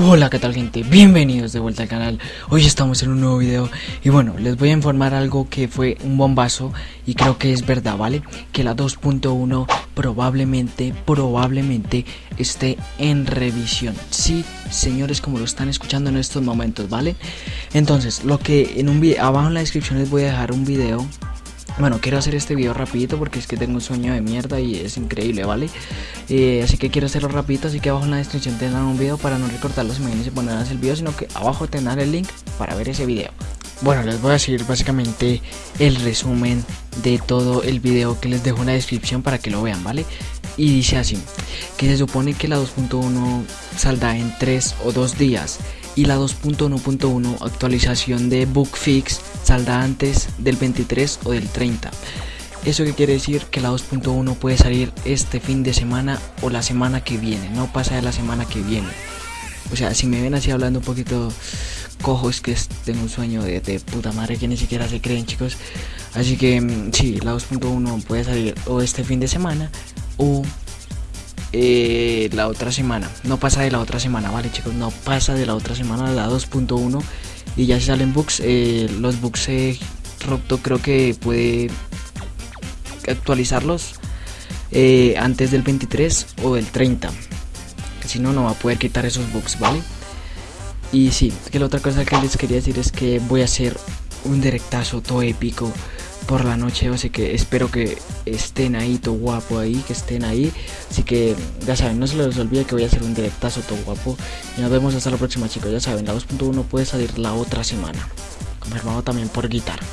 Hola, ¿qué tal gente? Bienvenidos de vuelta al canal. Hoy estamos en un nuevo video y bueno, les voy a informar algo que fue un bombazo y creo que es verdad, ¿vale? Que la 2.1 probablemente, probablemente esté en revisión. Sí, señores, como lo están escuchando en estos momentos, ¿vale? Entonces, lo que en un video, abajo en la descripción les voy a dejar un video bueno, quiero hacer este video rapidito porque es que tengo un sueño de mierda y es increíble, ¿vale? Eh, así que quiero hacerlo rapidito, así que abajo en la descripción tendrán un video para no recortar las imágenes y ponerlas el video, sino que abajo tendrán el link para ver ese video. Bueno, les voy a decir básicamente el resumen de todo el video que les dejo en la descripción para que lo vean, ¿vale? Y dice así, que se supone que la 2.1 saldrá en 3 o 2 días y la 2.1.1 actualización de Bookfix saldrá antes del 23 o del 30. Eso que quiere decir que la 2.1 puede salir este fin de semana o la semana que viene, no pasa de la semana que viene. O sea, si me ven así hablando un poquito cojo, es que tengo un sueño de, puta madre que ni siquiera se creen, chicos. Así que mm, sí, la 2.1 puede salir o este fin de semana o eh, la otra semana. No pasa de la otra semana, ¿vale chicos? No pasa de la otra semana, la 2.1. Y ya salen bugs. Eh, los bugs eh, Robto creo que puede actualizarlos eh, antes del 23 o del 30. Si no, no va a poder quitar esos bugs, ¿vale? Y sí, que la otra cosa que les quería decir es que voy a hacer un directazo todo épico por la noche, así que espero que estén ahí, todo guapo ahí, que estén ahí. Así que ya saben, no se les olvide que voy a hacer un directazo todo guapo. Y nos vemos hasta la próxima chicos, ya saben, la 2.1 puede salir la otra semana. Confirmado también por guitarra.